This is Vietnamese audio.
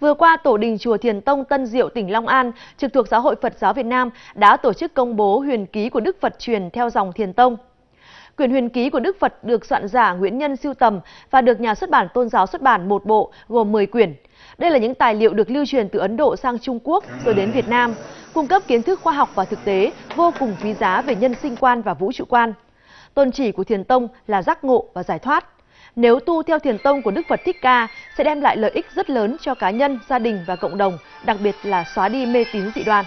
Vừa qua, Tổ đình Chùa Thiền Tông Tân Diệu, tỉnh Long An, trực thuộc Giáo hội Phật giáo Việt Nam đã tổ chức công bố huyền ký của Đức Phật truyền theo dòng Thiền Tông. Quyển huyền ký của Đức Phật được soạn giả Nguyễn Nhân siêu tầm và được nhà xuất bản Tôn giáo xuất bản một bộ gồm 10 quyển. Đây là những tài liệu được lưu truyền từ Ấn Độ sang Trung Quốc rồi đến Việt Nam, cung cấp kiến thức khoa học và thực tế vô cùng quý giá về nhân sinh quan và vũ trụ quan. Tôn chỉ của Thiền Tông là giác ngộ và giải thoát. Nếu tu theo thiền tông của Đức Phật Thích Ca sẽ đem lại lợi ích rất lớn cho cá nhân, gia đình và cộng đồng, đặc biệt là xóa đi mê tín dị đoan.